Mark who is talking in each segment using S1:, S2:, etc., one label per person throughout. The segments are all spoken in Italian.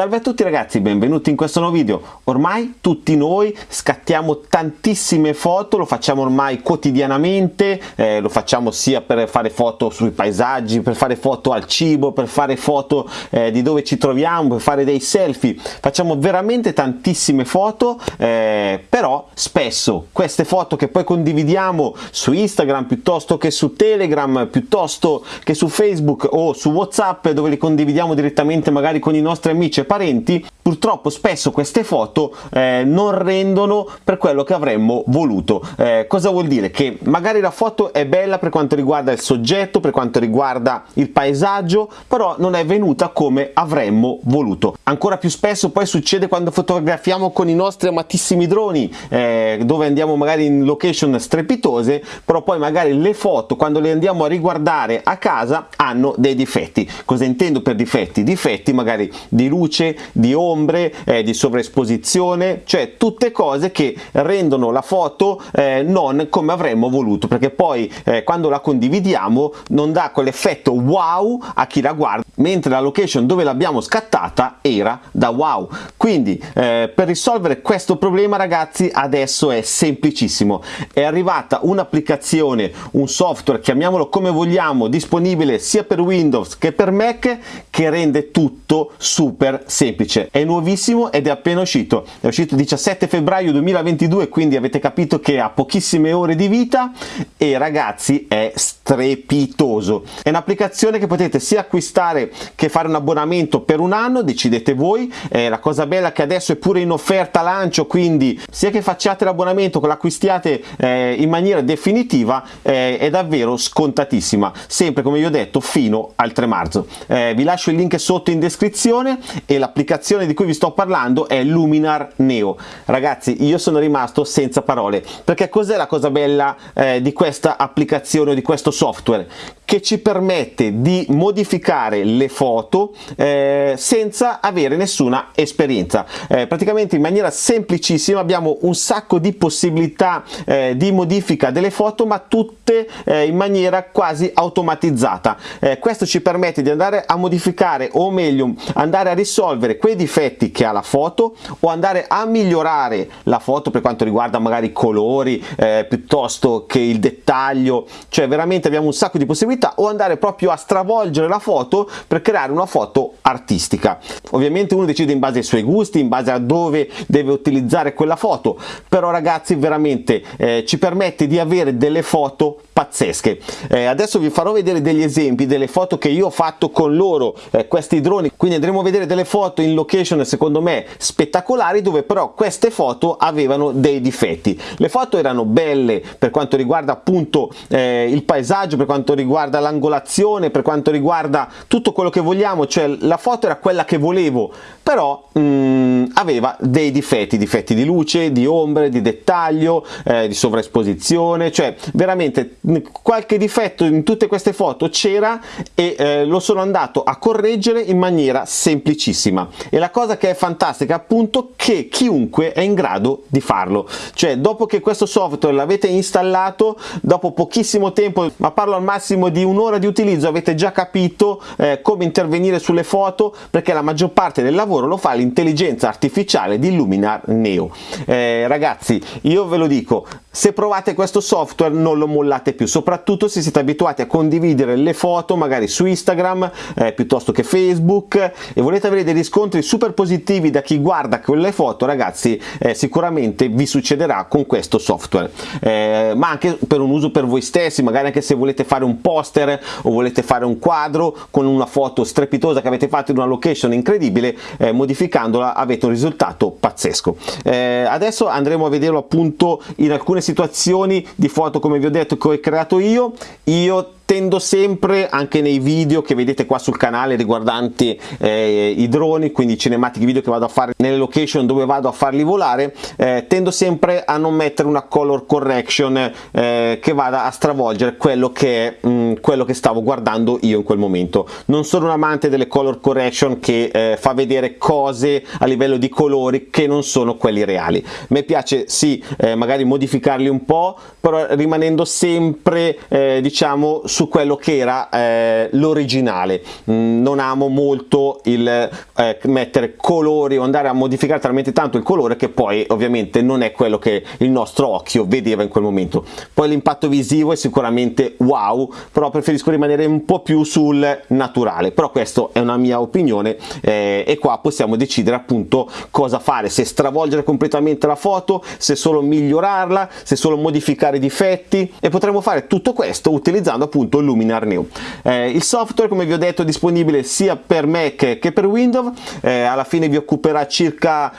S1: Salve a tutti ragazzi, benvenuti in questo nuovo video. Ormai tutti noi scattiamo tantissime foto, lo facciamo ormai quotidianamente, eh, lo facciamo sia per fare foto sui paesaggi, per fare foto al cibo, per fare foto eh, di dove ci troviamo, per fare dei selfie. Facciamo veramente tantissime foto, eh, però spesso queste foto che poi condividiamo su Instagram piuttosto che su Telegram, piuttosto che su Facebook o su WhatsApp dove li condividiamo direttamente magari con i nostri amici parenti, purtroppo spesso queste foto eh, non rendono per quello che avremmo voluto. Eh, cosa vuol dire? Che magari la foto è bella per quanto riguarda il soggetto, per quanto riguarda il paesaggio, però non è venuta come avremmo voluto. Ancora più spesso poi succede quando fotografiamo con i nostri amatissimi droni, eh, dove andiamo magari in location strepitose, però poi magari le foto quando le andiamo a riguardare a casa hanno dei difetti. Cosa intendo per difetti? Difetti magari di luce, di ombre, eh, di sovraesposizione, cioè tutte cose che rendono la foto eh, non come avremmo voluto, perché poi eh, quando la condividiamo non dà quell'effetto wow a chi la guarda, mentre la location dove l'abbiamo scattata era da wow. Quindi eh, per risolvere questo problema ragazzi adesso è semplicissimo, è arrivata un'applicazione, un software, chiamiamolo come vogliamo, disponibile sia per Windows che per Mac che rende tutto super semplice. È nuovissimo ed è appena uscito. È uscito il 17 febbraio 2022 quindi avete capito che ha pochissime ore di vita e ragazzi è strepitoso. È un'applicazione che potete sia acquistare che fare un abbonamento per un anno decidete voi. Eh, la cosa bella che adesso è pure in offerta lancio quindi sia che facciate l'abbonamento che l'acquistiate eh, in maniera definitiva eh, è davvero scontatissima. Sempre come vi ho detto fino al 3 marzo. Eh, vi lascio il link sotto in descrizione e l'applicazione di cui vi sto parlando è Luminar Neo. Ragazzi io sono rimasto senza parole perché cos'è la cosa bella eh, di questa applicazione o di questo software? Che ci permette di modificare le foto eh, senza avere nessuna esperienza. Eh, praticamente in maniera semplicissima abbiamo un sacco di possibilità eh, di modifica delle foto ma tutte eh, in maniera quasi automatizzata. Eh, questo ci permette di andare a modificare o meglio andare a risolvere quei difetti che ha la foto o andare a migliorare la foto per quanto riguarda magari i colori eh, piuttosto che il dettaglio. Cioè veramente abbiamo un sacco di possibilità o andare proprio a stravolgere la foto per creare una foto artistica. Ovviamente uno decide in base ai suoi gusti in base a dove deve utilizzare quella foto però ragazzi veramente eh, ci permette di avere delle foto pazzesche. Eh, adesso vi farò vedere degli esempi delle foto che io ho fatto con loro eh, questi droni. Quindi andremo a vedere delle foto in location secondo me spettacolari dove però queste foto avevano dei difetti. Le foto erano belle per quanto riguarda appunto eh, il paesaggio per quanto riguarda l'angolazione per quanto riguarda tutto quello che vogliamo cioè la foto era quella che volevo però mm, aveva dei difetti difetti di luce di ombre di dettaglio eh, di sovraesposizione cioè veramente qualche difetto in tutte queste foto c'era e eh, lo sono andato a correggere in maniera semplicissima e la cosa che è fantastica appunto che chiunque è in grado di farlo. Cioè dopo che questo software l'avete installato dopo pochissimo tempo ma parlo al massimo di un'ora di utilizzo avete già capito eh, come intervenire sulle foto perché la maggior parte del lavoro lo fa l'intelligenza artificiale di Luminar Neo. Eh, ragazzi io ve lo dico se provate questo software non lo mollate più soprattutto se siete abituati a condividere le foto magari su Instagram eh, piuttosto che Facebook e volete avere dei riscontri super positivi da chi guarda quelle foto ragazzi eh, sicuramente vi succederà con questo software. Eh, ma anche per un uso per voi stessi magari anche se volete fare un poster o volete fare un quadro con una foto strepitosa che avete fatto in una location incredibile eh, modificandola avete un risultato pazzesco. Eh, adesso andremo a vederlo appunto in alcune alcune situazioni di foto come vi ho detto che ho creato io io tendo sempre anche nei video che vedete qua sul canale riguardanti eh, i droni quindi i cinematici video che vado a fare nelle location dove vado a farli volare eh, tendo sempre a non mettere una color correction eh, che vada a stravolgere quello che è mm, quello che stavo guardando io in quel momento. Non sono un amante delle color correction che eh, fa vedere cose a livello di colori che non sono quelli reali. Me piace sì eh, magari modificarli un po' però rimanendo sempre eh, diciamo su su quello che era eh, l'originale. Mm, non amo molto il eh, mettere colori o andare a modificare talmente tanto il colore che poi ovviamente non è quello che il nostro occhio vedeva in quel momento. Poi l'impatto visivo è sicuramente wow però preferisco rimanere un po' più sul naturale. Però questa è una mia opinione eh, e qua possiamo decidere appunto cosa fare. Se stravolgere completamente la foto se solo migliorarla se solo modificare i difetti. E potremo fare tutto questo utilizzando appunto Luminar Neo eh, il software come vi ho detto è disponibile sia per Mac che per Windows. Eh, alla fine vi occuperà circa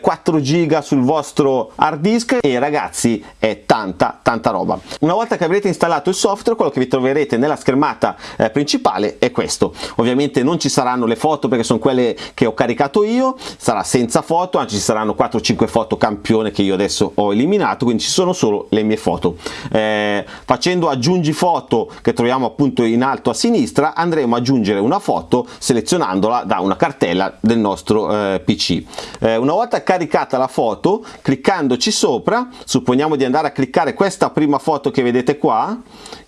S1: 4 eh, giga sul vostro hard disk e ragazzi è tanta tanta roba. Una volta che avrete installato il software quello che vi troverete nella schermata eh, principale è questo. Ovviamente non ci saranno le foto perché sono quelle che ho caricato io sarà senza foto anzi ci saranno 4-5 foto campione che io adesso ho eliminato quindi ci sono solo le mie foto. Eh, facendo aggiungi foto che troviamo appunto in alto a sinistra andremo ad aggiungere una foto selezionandola da una cartella del nostro eh, pc eh, una volta caricata la foto cliccandoci sopra supponiamo di andare a cliccare questa prima foto che vedete qua.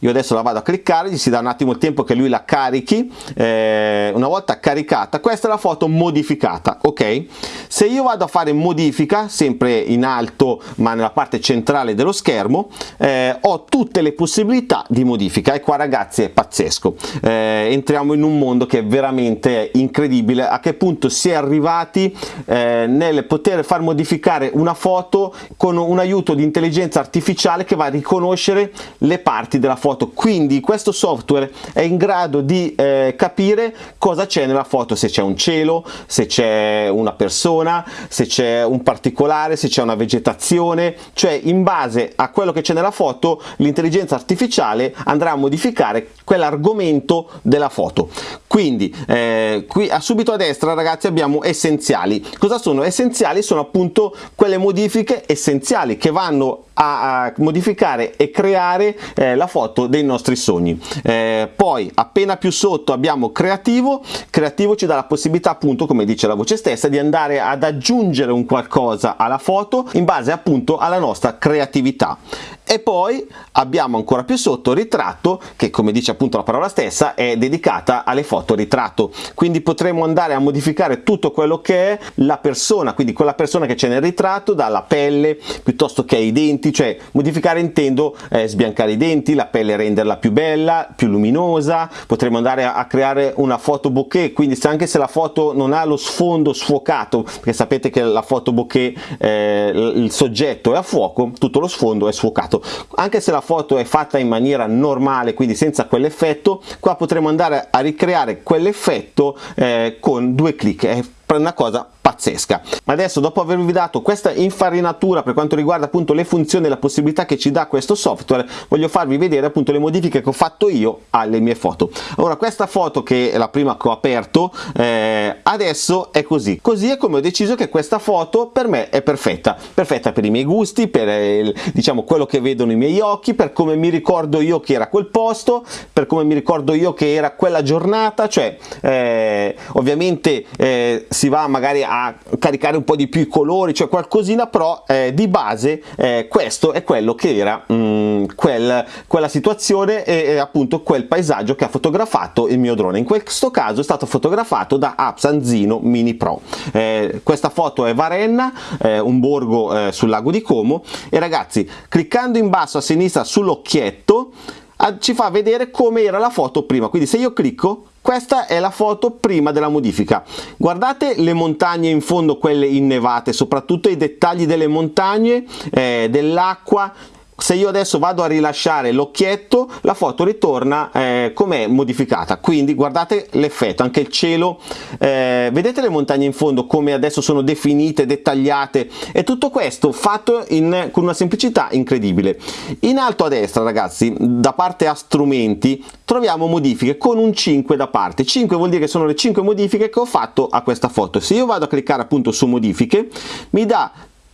S1: Io adesso la vado a cliccare gli si dà un attimo il tempo che lui la carichi. Eh, una volta caricata questa è la foto modificata ok? Se io vado a fare modifica sempre in alto ma nella parte centrale dello schermo eh, ho tutte le possibilità di modifica. E qua ragazzi è pazzesco. Eh, entriamo in un mondo che è veramente incredibile. A che punto si è arrivati eh, nel poter far modificare una foto con un aiuto di intelligenza artificiale che va a riconoscere le parti della foto. Quindi questo software è in grado di eh, capire cosa c'è nella foto. Se c'è un cielo se c'è una persona se c'è un particolare se c'è una vegetazione. Cioè in base a quello che c'è nella foto l'intelligenza artificiale andrà a modificare quell'argomento della foto. Quindi eh, qui a subito a destra ragazzi abbiamo essenziali. Cosa sono? Essenziali sono appunto quelle modifiche essenziali che vanno a, a modificare e creare eh, la foto dei nostri sogni. Eh, poi appena più sotto abbiamo creativo. Creativo ci dà la possibilità appunto come dice la voce stessa di andare ad aggiungere un qualcosa alla foto in base appunto alla nostra creatività e poi abbiamo ancora più sotto ritratto che come dice appunto la parola stessa è dedicata alle foto ritratto. Quindi potremo andare a modificare tutto quello che è la persona quindi quella persona che c'è nel ritratto dalla pelle piuttosto che ai denti cioè modificare intendo eh, sbiancare i denti la pelle renderla più bella più luminosa. Potremo andare a, a creare una foto bokeh quindi se anche se la foto non ha lo sfondo sfocato perché sapete che la foto bokeh eh, il soggetto è a fuoco tutto lo sfondo è sfocato anche se la foto è fatta in maniera normale quindi senza quell'effetto qua potremo andare a ricreare quell'effetto eh, con due clic. È una cosa pazzesca. Ma adesso dopo avervi dato questa infarinatura per quanto riguarda appunto le funzioni e la possibilità che ci dà questo software voglio farvi vedere appunto le modifiche che ho fatto io alle mie foto. Ora questa foto che è la prima che ho aperto eh, adesso è così. Così è come ho deciso che questa foto per me è perfetta. Perfetta per i miei gusti per eh, diciamo quello che vedono i miei occhi per come mi ricordo io che era quel posto per come mi ricordo io che era quella giornata. Cioè eh, ovviamente eh, si va magari a caricare un po' di più i colori, cioè qualcosina, però eh, di base eh, questo è quello che era mh, mm, quel, quella situazione e, e, appunto quel paesaggio che ha fotografato il mio drone. In questo caso è stato fotografato da Apsan Zino Mini Pro. Eh, questa foto è Varenna, eh, un borgo eh, sul lago di Como e ragazzi cliccando in basso a sinistra sull'occhietto ci fa vedere come era la foto prima quindi se io clicco questa è la foto prima della modifica. Guardate le montagne in fondo, quelle innevate, soprattutto i dettagli delle montagne, eh, dell'acqua, se io adesso vado a rilasciare l'occhietto la foto ritorna eh, come modificata. Quindi guardate l'effetto anche il cielo eh, vedete le montagne in fondo come adesso sono definite dettagliate? E tutto questo fatto in, con una semplicità incredibile. In alto a destra ragazzi da parte a strumenti troviamo modifiche con un 5 da parte. 5 vuol dire che sono le 5 modifiche che ho fatto a questa foto. Se io vado a cliccare appunto su modifiche mi dà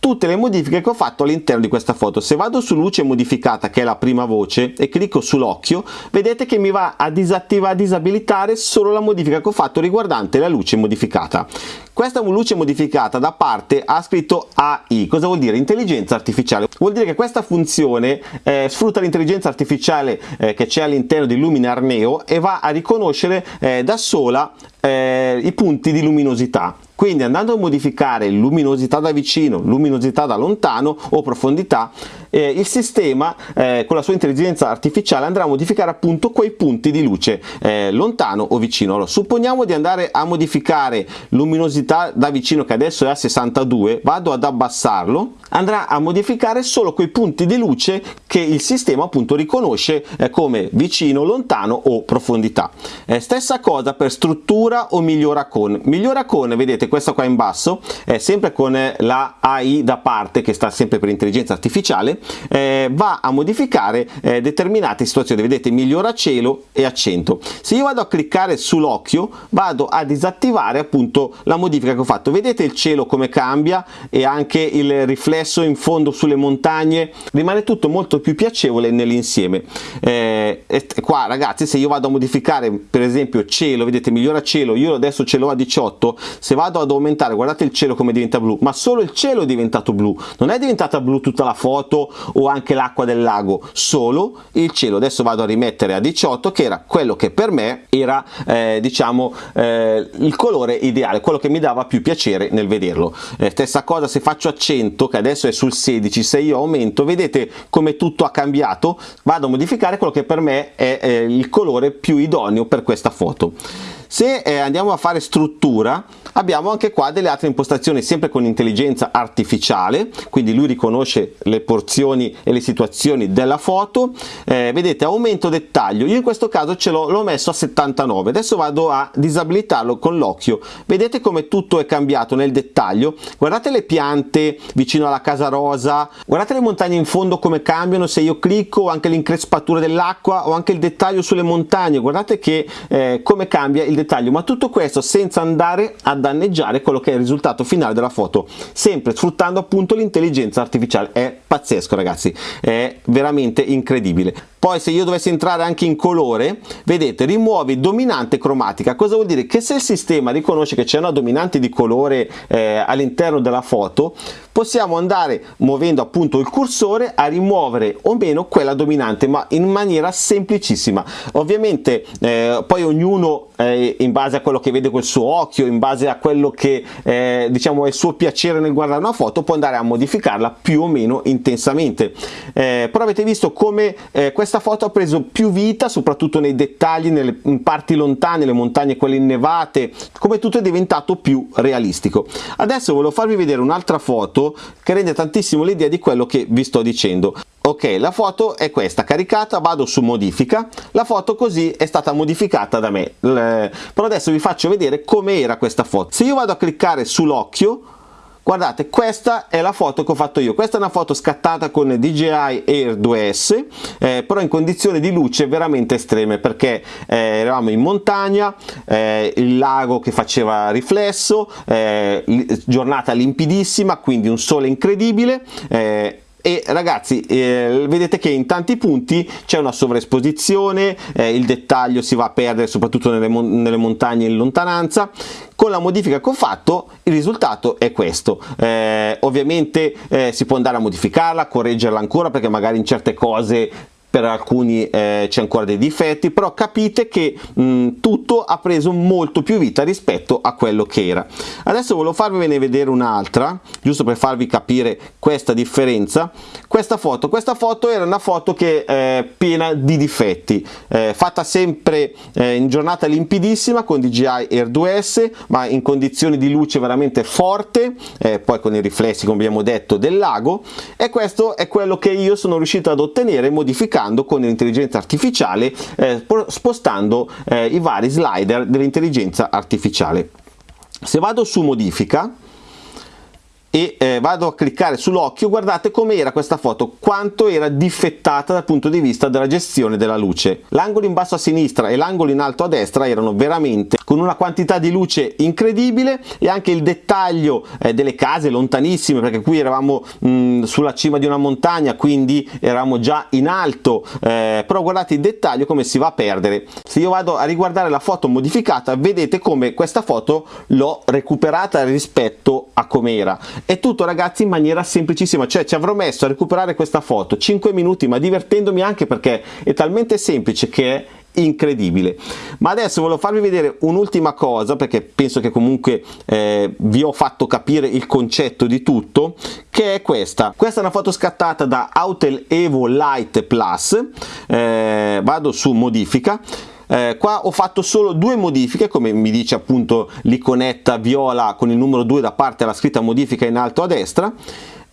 S1: tutte le modifiche che ho fatto all'interno di questa foto. Se vado su luce modificata che è la prima voce e clicco sull'occhio vedete che mi va a disattivare a disabilitare solo la modifica che ho fatto riguardante la luce modificata. Questa luce modificata da parte ha scritto AI cosa vuol dire? Intelligenza artificiale. Vuol dire che questa funzione eh, sfrutta l'intelligenza artificiale eh, che c'è all'interno di Luminar Neo e va a riconoscere eh, da sola eh, i punti di luminosità quindi andando a modificare luminosità da vicino, luminosità da lontano o profondità, eh, il sistema eh, con la sua intelligenza artificiale andrà a modificare appunto quei punti di luce eh, lontano o vicino. Allora, supponiamo di andare a modificare luminosità da vicino che adesso è a 62, vado ad abbassarlo, andrà a modificare solo quei punti di luce che il sistema appunto riconosce eh, come vicino, lontano o profondità. Eh, stessa cosa per struttura o migliora con. Migliora con, vedete questa qua in basso è sempre con la AI da parte che sta sempre per intelligenza artificiale eh, va a modificare eh, determinate situazioni. Vedete migliora cielo e accento. Se io vado a cliccare sull'occhio vado a disattivare appunto la modifica che ho fatto. Vedete il cielo come cambia e anche il riflesso in fondo sulle montagne? Rimane tutto molto più piacevole nell'insieme. Eh, qua ragazzi se io vado a modificare per esempio cielo vedete migliora cielo io adesso ce l'ho a 18 se vado ad aumentare guardate il cielo come diventa blu ma solo il cielo è diventato blu. Non è diventata blu tutta la foto o anche l'acqua del lago. Solo il cielo. Adesso vado a rimettere a 18 che era quello che per me era eh, diciamo eh, il colore ideale quello che mi dava più piacere nel vederlo. Eh, stessa cosa se faccio a 100 che adesso è sul 16 se io aumento vedete come tutto ha cambiato? Vado a modificare quello che per me è il colore più idoneo per questa foto se eh, andiamo a fare struttura abbiamo anche qua delle altre impostazioni sempre con intelligenza artificiale quindi lui riconosce le porzioni e le situazioni della foto. Eh, vedete aumento dettaglio io in questo caso ce l'ho messo a 79 adesso vado a disabilitarlo con l'occhio. Vedete come tutto è cambiato nel dettaglio? Guardate le piante vicino alla casa rosa. Guardate le montagne in fondo come cambiano se io clicco anche l'increspatura dell'acqua o anche il dettaglio sulle montagne. Guardate che eh, come cambia il dettaglio ma tutto questo senza andare a danneggiare quello che è il risultato finale della foto sempre sfruttando appunto l'intelligenza artificiale. È pazzesco ragazzi è veramente incredibile poi se io dovessi entrare anche in colore vedete rimuovi dominante cromatica. Cosa vuol dire? Che se il sistema riconosce che c'è una dominante di colore eh, all'interno della foto possiamo andare muovendo appunto il cursore a rimuovere o meno quella dominante ma in maniera semplicissima. Ovviamente eh, poi ognuno eh, in base a quello che vede col suo occhio in base a quello che eh, diciamo è il suo piacere nel guardare una foto può andare a modificarla più o meno intensamente. Eh, però avete visto come eh, questa questa foto ha preso più vita soprattutto nei dettagli nelle parti lontane le montagne quelle innevate come tutto è diventato più realistico. Adesso volevo farvi vedere un'altra foto che rende tantissimo l'idea di quello che vi sto dicendo. Ok la foto è questa caricata vado su modifica. La foto così è stata modificata da me. Però adesso vi faccio vedere come era questa foto. Se io vado a cliccare sull'occhio guardate questa è la foto che ho fatto io. Questa è una foto scattata con DJI Air 2S eh, però in condizioni di luce veramente estreme perché eh, eravamo in montagna eh, il lago che faceva riflesso eh, giornata limpidissima quindi un sole incredibile eh, e ragazzi eh, vedete che in tanti punti c'è una sovraesposizione eh, il dettaglio si va a perdere soprattutto nelle, mon nelle, montagne in lontananza. Con la modifica che ho fatto il risultato è questo. Eh, ovviamente eh, si può andare a modificarla correggerla ancora perché magari in certe cose per alcuni eh, c'è ancora dei difetti però capite che mh, tutto ha preso molto più vita rispetto a quello che era. Adesso volevo farvene vedere un'altra giusto per farvi capire questa differenza. Questa foto questa foto era una foto che è eh, piena di difetti eh, fatta sempre eh, in giornata limpidissima con DJI Air 2S ma in condizioni di luce veramente forte eh, poi con i riflessi come abbiamo detto del lago. E questo è quello che io sono riuscito ad ottenere modificando lavorando con l'intelligenza artificiale eh, spostando eh, i vari slider dell'intelligenza artificiale. Se vado su modifica e eh, vado a cliccare sull'occhio guardate com'era questa foto quanto era difettata dal punto di vista della gestione della luce. L'angolo in basso a sinistra e l'angolo in alto a destra erano veramente con una quantità di luce incredibile e anche il dettaglio eh, delle case lontanissime perché qui eravamo mh, sulla cima di una montagna quindi eravamo già in alto eh, però guardate il dettaglio come si va a perdere. Se io vado a riguardare la foto modificata vedete come questa foto l'ho recuperata rispetto a com'era. È tutto ragazzi in maniera semplicissima. Cioè ci avrò messo a recuperare questa foto 5 minuti ma divertendomi anche perché è talmente semplice che è incredibile. Ma adesso volevo farvi vedere un'ultima cosa perché penso che comunque eh, vi ho fatto capire il concetto di tutto che è questa. Questa è una foto scattata da Autel Evo Light Plus eh, vado su modifica eh, qua ho fatto solo due modifiche come mi dice appunto l'iconetta viola con il numero 2 da parte alla scritta modifica in alto a destra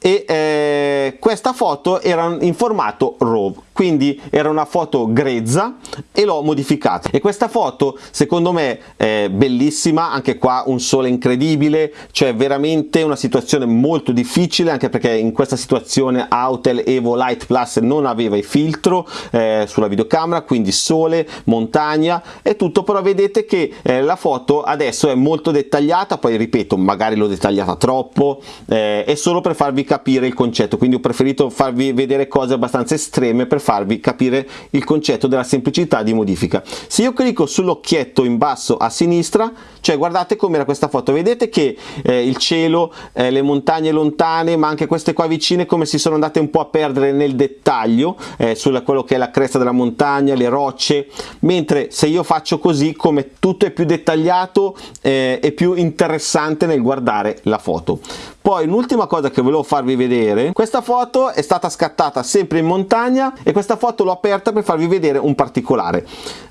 S1: e eh, questa foto era in formato RAW quindi era una foto grezza e l'ho modificata. E questa foto secondo me è bellissima anche qua un sole incredibile cioè veramente una situazione molto difficile anche perché in questa situazione Autel Evo Light Plus non aveva il filtro eh, sulla videocamera quindi sole montagna e tutto però vedete che eh, la foto adesso è molto dettagliata poi ripeto magari l'ho dettagliata troppo eh, è solo per farvi capire il concetto. Quindi ho preferito farvi vedere cose abbastanza estreme per farvi capire il concetto della semplicità di modifica. Se io clicco sull'occhietto in basso a sinistra cioè guardate com'era questa foto vedete che eh, il cielo eh, le montagne lontane ma anche queste qua vicine come si sono andate un po' a perdere nel dettaglio eh, su quello che è la cresta della montagna le rocce. Mentre se io faccio così come tutto è più dettagliato eh, e più interessante nel guardare la foto poi un'ultima cosa che volevo farvi vedere questa foto è stata scattata sempre in montagna e questa foto l'ho aperta per farvi vedere un particolare.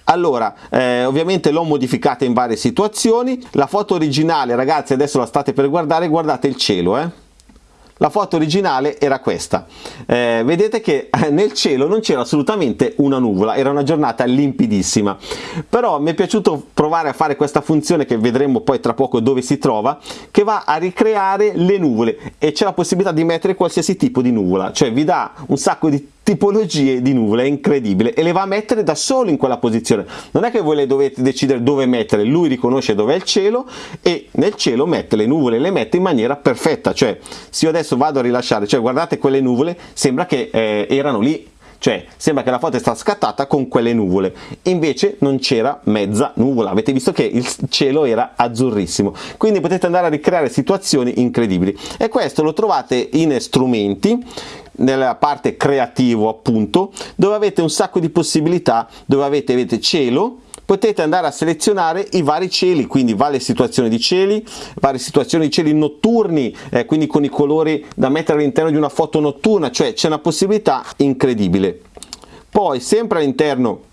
S1: Allora eh, ovviamente l'ho modificata in varie situazioni. La foto originale ragazzi adesso la state per guardare guardate il cielo eh la foto originale era questa. Eh, vedete che eh, nel cielo non c'era assolutamente una nuvola era una giornata limpidissima. Però mi è piaciuto provare a fare questa funzione che vedremo poi tra poco dove si trova che va a ricreare le nuvole e c'è la possibilità di mettere qualsiasi tipo di nuvola cioè vi dà un sacco di tipologie di nuvole, è incredibile e le va a mettere da solo in quella posizione. Non è che voi le dovete decidere dove mettere lui riconosce dove è il cielo e nel cielo mette le nuvole le mette in maniera perfetta. Cioè se io adesso vado a rilasciare cioè guardate quelle nuvole sembra che eh, erano lì cioè sembra che la foto è stata scattata con quelle nuvole. Invece non c'era mezza nuvola. Avete visto che il cielo era azzurrissimo. Quindi potete andare a ricreare situazioni incredibili. E questo lo trovate in strumenti nella parte creativo appunto dove avete un sacco di possibilità dove avete, avete cielo potete andare a selezionare i vari cieli quindi varie situazioni di cieli varie situazioni di cieli notturni eh, quindi con i colori da mettere all'interno di una foto notturna cioè c'è una possibilità incredibile. Poi sempre all'interno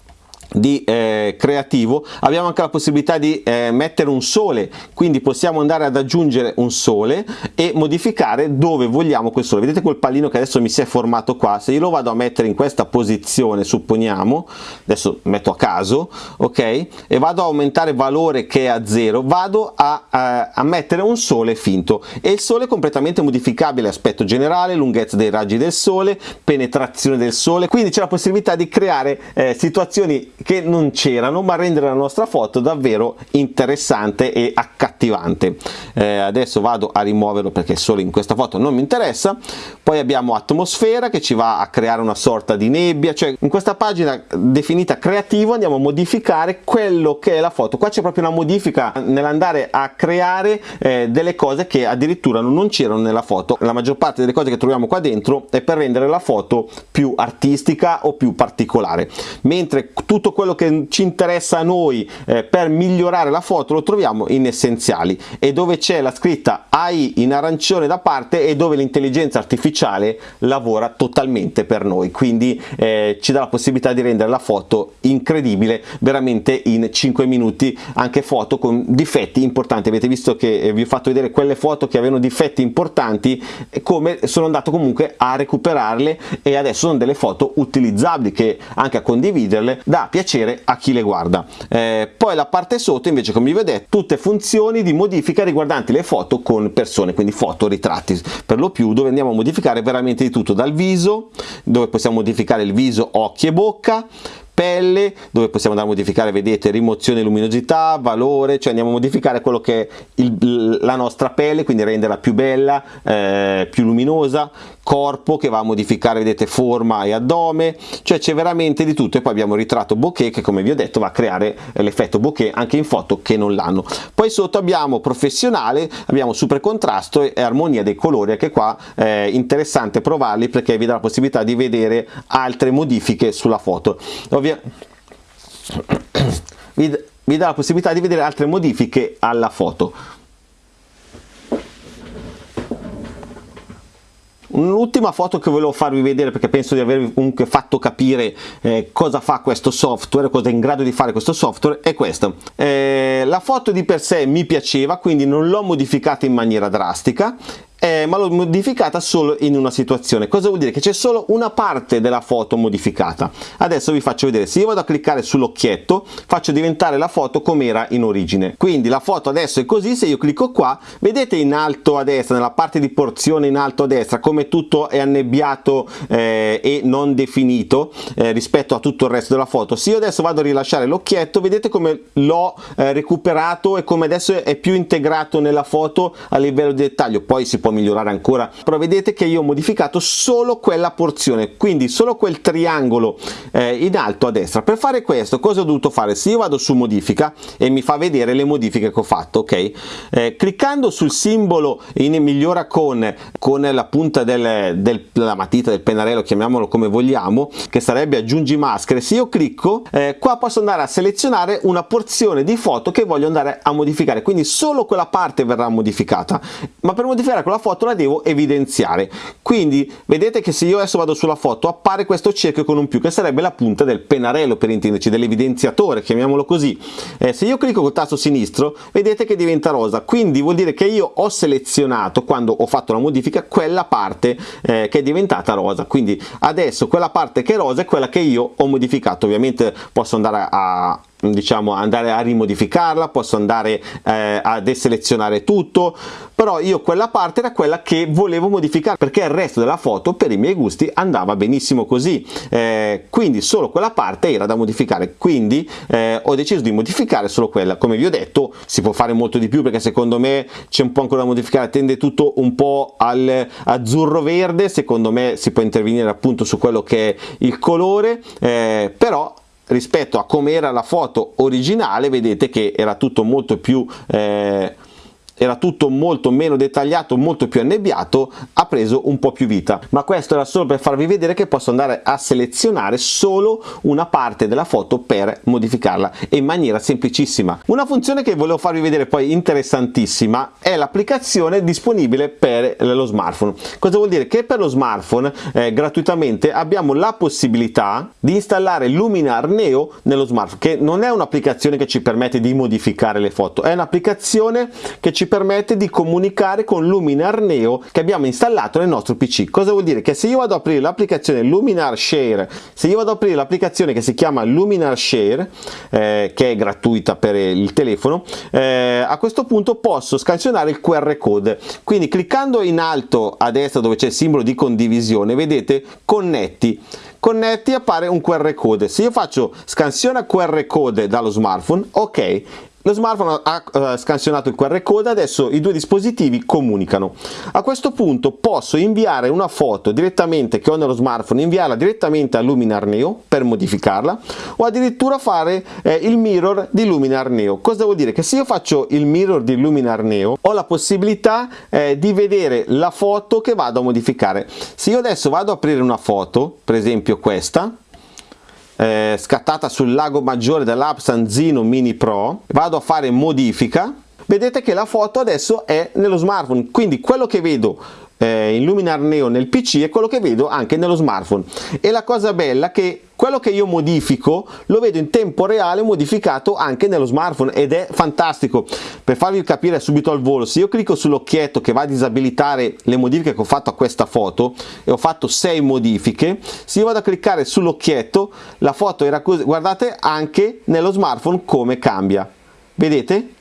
S1: di eh, creativo abbiamo anche la possibilità di eh, mettere un sole. Quindi possiamo andare ad aggiungere un sole e modificare dove vogliamo quel sole. Vedete quel pallino che adesso mi si è formato qua? Se io lo vado a mettere in questa posizione supponiamo adesso metto a caso ok? E vado a aumentare valore che è a zero vado a, a, a mettere un sole finto. E il sole è completamente modificabile aspetto generale lunghezza dei raggi del sole penetrazione del sole. Quindi c'è la possibilità di creare eh, situazioni che non c'erano ma rendere la nostra foto davvero interessante e accattivante. Eh, adesso vado a rimuoverlo perché solo in questa foto non mi interessa. Poi abbiamo atmosfera che ci va a creare una sorta di nebbia cioè in questa pagina definita creativo andiamo a modificare quello che è la foto. Qua c'è proprio una modifica nell'andare a creare eh, delle cose che addirittura non c'erano nella foto. La maggior parte delle cose che troviamo qua dentro è per rendere la foto più artistica o più particolare. Mentre tutto tutto quello che ci interessa a noi eh, per migliorare la foto lo troviamo in essenziali. E dove c'è la scritta AI in arancione da parte e dove l'intelligenza artificiale lavora totalmente per noi. Quindi eh, ci dà la possibilità di rendere la foto incredibile veramente in 5 minuti anche foto con difetti importanti. Avete visto che eh, vi ho fatto vedere quelle foto che avevano difetti importanti come sono andato comunque a recuperarle e adesso sono delle foto utilizzabili che anche a condividerle dà piacere piacere a chi le guarda. Eh, poi la parte sotto invece come vi detto tutte funzioni di modifica riguardanti le foto con persone, quindi foto, ritratti per lo più dove andiamo a modificare veramente di tutto dal viso, dove possiamo modificare il viso, occhi e bocca, pelle dove possiamo andare a modificare vedete rimozione luminosità valore cioè andiamo a modificare quello che è il, la nostra pelle quindi renderla più bella eh, più luminosa corpo che va a modificare vedete forma e addome. Cioè c'è veramente di tutto. E poi abbiamo il ritratto bokeh che come vi ho detto va a creare l'effetto bokeh anche in foto che non l'hanno. Poi sotto abbiamo professionale abbiamo super contrasto e armonia dei colori anche qua è interessante provarli perché vi dà la possibilità di vedere altre modifiche sulla foto. Vi, vi dà la possibilità di vedere altre modifiche alla foto Un'ultima foto che volevo farvi vedere perché penso di avervi comunque fatto capire eh, cosa fa questo software, cosa è in grado di fare questo software, è questa. Eh, la foto di per sé mi piaceva, quindi non l'ho modificata in maniera drastica eh, ma l'ho modificata solo in una situazione. Cosa vuol dire? Che c'è solo una parte della foto modificata. Adesso vi faccio vedere. Se io vado a cliccare sull'occhietto faccio diventare la foto come era in origine. Quindi la foto adesso è così. Se io clicco qua vedete in alto a destra nella parte di porzione in alto a destra come tutto è annebbiato eh, e non definito eh, rispetto a tutto il resto della foto. Se io adesso vado a rilasciare l'occhietto vedete come l'ho eh, recuperato e come adesso è più integrato nella foto a livello di dettaglio. Poi si può può migliorare ancora. Però vedete che io ho modificato solo quella porzione quindi solo quel triangolo eh, in alto a destra. Per fare questo cosa ho dovuto fare? Se io vado su modifica e mi fa vedere le modifiche che ho fatto ok? Eh, cliccando sul simbolo in migliora con con la punta del, del, della matita del pennarello chiamiamolo come vogliamo che sarebbe aggiungi maschere se io clicco eh, qua posso andare a selezionare una porzione di foto che voglio andare a modificare. Quindi solo quella parte verrà modificata. Ma per modificare quella foto la devo evidenziare. Quindi vedete che se io adesso vado sulla foto appare questo cerchio con un più che sarebbe la punta del pennarello per intenderci dell'evidenziatore chiamiamolo così. Eh, se io clicco col tasto sinistro vedete che diventa rosa. Quindi vuol dire che io ho selezionato quando ho fatto la modifica quella parte eh, che è diventata rosa. Quindi adesso quella parte che è rosa è quella che io ho modificato. Ovviamente posso andare a, diciamo andare a rimodificarla posso andare eh, a deselezionare tutto però io quella parte era quella che volevo modificare perché il resto della foto per i miei gusti andava benissimo così. Eh, quindi solo quella parte era da modificare. Quindi eh, ho deciso di modificare solo quella. Come vi ho detto si può fare molto di più perché secondo me c'è un po' ancora da modificare tende tutto un po' al azzurro verde secondo me si può intervenire appunto su quello che è il colore eh, però rispetto a come era la foto originale vedete che era tutto molto più eh, era tutto molto meno dettagliato, molto più annebbiato, ha preso un po' più vita. Ma questo era solo per farvi vedere che posso andare a selezionare solo una parte della foto per modificarla in maniera semplicissima. Una funzione che volevo farvi vedere poi interessantissima è l'applicazione disponibile per lo smartphone. Cosa vuol dire? Che per lo smartphone eh, gratuitamente abbiamo la possibilità di installare Luminar Neo nello smartphone, che non è un'applicazione che ci permette di modificare le foto, è un'applicazione che ci permette di comunicare con Luminar Neo che abbiamo installato nel nostro PC. Cosa vuol dire? Che se io vado ad aprire l'applicazione Luminar Share, se io vado ad aprire l'applicazione che si chiama Luminar Share, eh, che è gratuita per il telefono, eh, a questo punto posso scansionare il QR code. Quindi cliccando in alto a destra dove c'è il simbolo di condivisione, vedete connetti connetti appare un QR code se io faccio scansione QR code dallo smartphone ok lo smartphone ha uh, scansionato il QR code, adesso i due dispositivi comunicano. A questo punto posso inviare una foto direttamente che ho nello smartphone, inviarla direttamente a Luminar Neo per modificarla o addirittura fare eh, il mirror di Luminar Neo. Cosa vuol dire? Che se io faccio il mirror di Luminar Neo ho la possibilità eh, di vedere la foto che vado a modificare. Se io adesso vado ad aprire una foto, per esempio questa, eh, scattata sul lago maggiore dell'app Sanzino Mini Pro. Vado a fare modifica. Vedete che la foto adesso è nello smartphone. Quindi quello che vedo eh, in Luminar Neo nel PC e quello che vedo anche nello smartphone. E la cosa bella è che quello che io modifico lo vedo in tempo reale modificato anche nello smartphone ed è fantastico. Per farvi capire subito al volo se io clicco sull'occhietto che va a disabilitare le modifiche che ho fatto a questa foto e ho fatto 6 modifiche se io vado a cliccare sull'occhietto la foto era così guardate anche nello smartphone come cambia. Vedete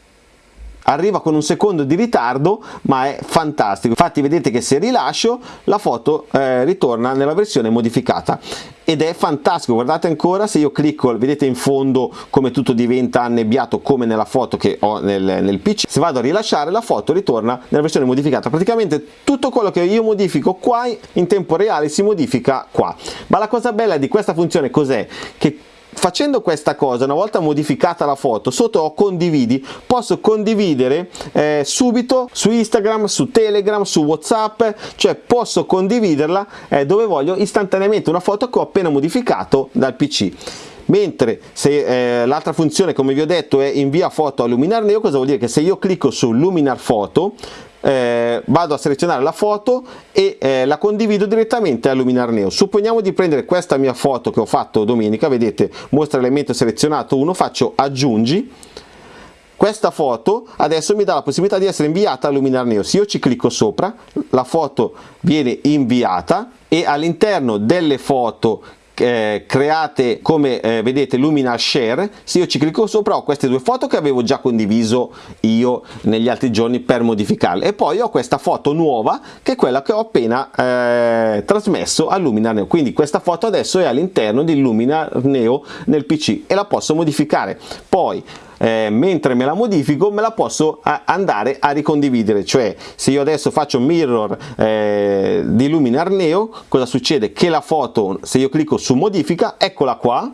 S1: arriva con un secondo di ritardo ma è fantastico. Infatti vedete che se rilascio la foto eh, ritorna nella versione modificata. Ed è fantastico. Guardate ancora se io clicco vedete in fondo come tutto diventa annebbiato come nella foto che ho nel, nel pc se vado a rilasciare la foto ritorna nella versione modificata. Praticamente tutto quello che io modifico qua in tempo reale si modifica qua. Ma la cosa bella di questa funzione cos'è? Che facendo questa cosa una volta modificata la foto sotto ho condividi posso condividere eh, subito su instagram su telegram su whatsapp cioè posso condividerla eh, dove voglio istantaneamente una foto che ho appena modificato dal pc mentre se eh, l'altra funzione come vi ho detto è invia foto a Luminar Neo cosa vuol dire? Che se io clicco su Luminar Foto eh, vado a selezionare la foto e eh, la condivido direttamente a Luminar Neo. Supponiamo di prendere questa mia foto che ho fatto domenica vedete mostra elemento selezionato 1 faccio aggiungi. Questa foto adesso mi dà la possibilità di essere inviata a Luminar Neo. Se io ci clicco sopra la foto viene inviata e all'interno delle foto eh, create come eh, vedete Lumina Share. Se io ci clicco sopra ho queste due foto che avevo già condiviso io negli altri giorni per modificarle. E poi ho questa foto nuova che è quella che ho appena eh, trasmesso a Lumina Neo. Quindi questa foto adesso è all'interno di Lumina Neo nel PC e la posso modificare. Poi eh, mentre me la modifico me la posso andare a ricondividere. Cioè se io adesso faccio mirror eh, di Luminar Neo cosa succede? Che la foto se io clicco su modifica eccola qua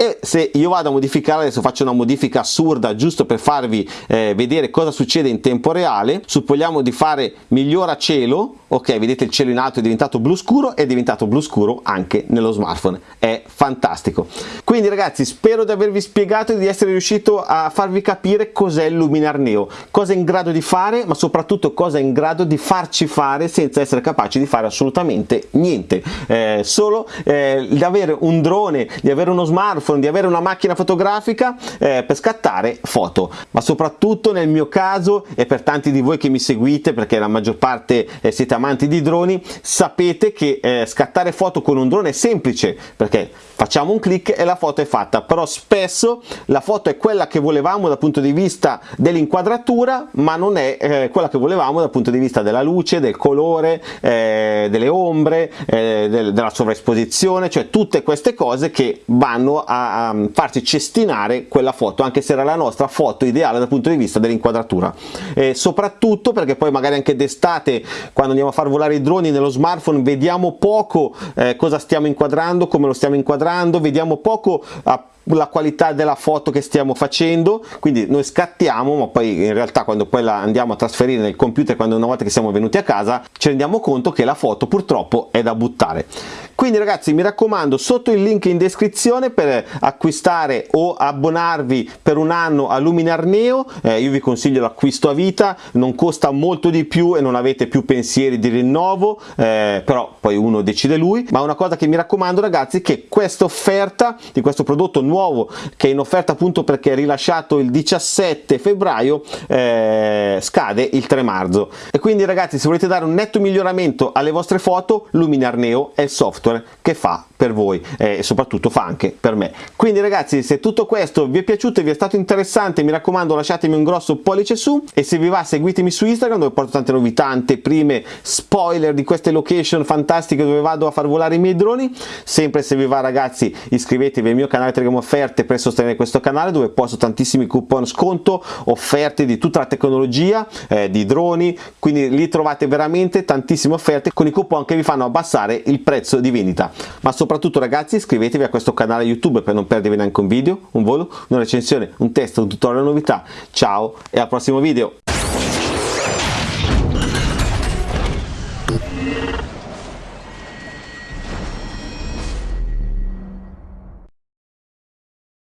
S1: e se io vado a modificare adesso faccio una modifica assurda giusto per farvi eh, vedere cosa succede in tempo reale. Supponiamo di fare migliora cielo ok vedete il cielo in alto è diventato blu scuro è diventato blu scuro anche nello smartphone. È fantastico. Quindi ragazzi spero di avervi spiegato e di essere riuscito a farvi capire cos'è il Luminar Neo. Cosa è in grado di fare ma soprattutto cosa è in grado di farci fare senza essere capaci di fare assolutamente niente. Eh, solo eh, di avere un drone di avere uno smartphone smartphone, di avere una macchina fotografica eh, per scattare foto, ma soprattutto nel mio caso e per tanti di voi che mi seguite perché la maggior parte eh, siete amanti di droni, sapete che eh, scattare foto con un drone è semplice perché facciamo un clic e la foto è fatta, però spesso la foto è quella che volevamo dal punto di vista dell'inquadratura, ma non è eh, quella che volevamo dal punto di vista della luce, del colore, eh, delle ombre, eh, del, della sovraesposizione, cioè tutte queste cose che vanno a a, farci cestinare quella foto anche se era la nostra foto ideale dal punto di vista dell'inquadratura. E soprattutto perché poi magari anche d'estate quando andiamo a far volare i droni nello smartphone vediamo poco eh, cosa stiamo inquadrando come lo stiamo inquadrando vediamo poco a la qualità della foto che stiamo facendo quindi noi scattiamo ma poi in realtà quando poi la andiamo a trasferire nel computer quando una volta che siamo venuti a casa ci rendiamo conto che la foto purtroppo è da buttare. Quindi ragazzi mi raccomando sotto il link in descrizione per acquistare o abbonarvi per un anno a Luminar Neo. Eh, io vi consiglio l'acquisto a vita non costa molto di più e non avete più pensieri di rinnovo eh, però poi uno decide lui. Ma una cosa che mi raccomando ragazzi è che questa offerta di questo prodotto nuovo nuovo che è in offerta appunto perché è rilasciato il 17 febbraio eh, scade il 3 marzo. E quindi ragazzi se volete dare un netto miglioramento alle vostre foto Luminar Neo è il software che fa per voi eh, e soprattutto fa anche per me. Quindi ragazzi se tutto questo vi è piaciuto e vi è stato interessante mi raccomando lasciatemi un grosso pollice su. E se vi va seguitemi su Instagram dove porto tante novità anteprime spoiler di queste location fantastiche dove vado a far volare i miei droni. Sempre se vi va ragazzi iscrivetevi al mio canale Telegram offerte per sostenere questo canale dove posto tantissimi coupon sconto, offerte di tutta la tecnologia, eh, di droni, quindi lì trovate veramente tantissime offerte con i coupon che vi fanno abbassare il prezzo di vendita. Ma soprattutto ragazzi iscrivetevi a questo canale YouTube per non perdervi neanche un video, un volo, una recensione, un test, un tutorial, una novità. Ciao e al prossimo video!